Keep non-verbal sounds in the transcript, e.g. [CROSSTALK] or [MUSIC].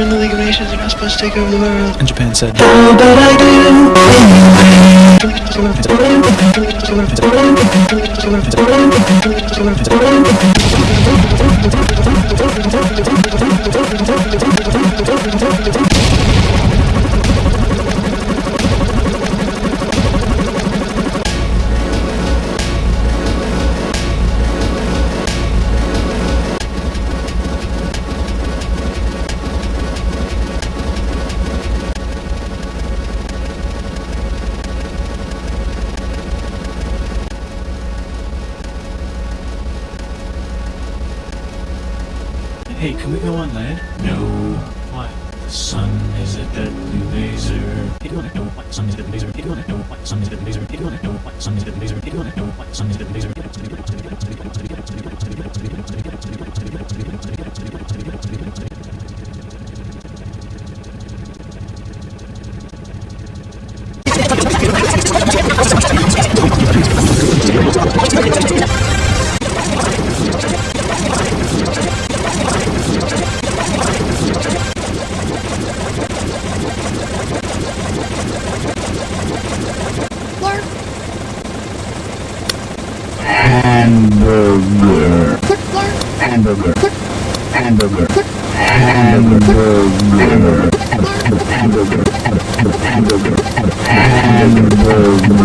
you're in the League of Nations, you're not supposed to take over the world. And Japan said, Oh, but I do. Hey, can we go on land? No, Why? the sun is a deadly laser. Hey, do you wanna know why sun is a deadly laser? Hey, do you wanna know why sun is a deadly laser? Hey, do you wanna know why sun is a deadly laser? Hey, do you wanna know why sun is a deadly laser? [LAUGHS] hamburger, hamburger, hamburger, hamburger,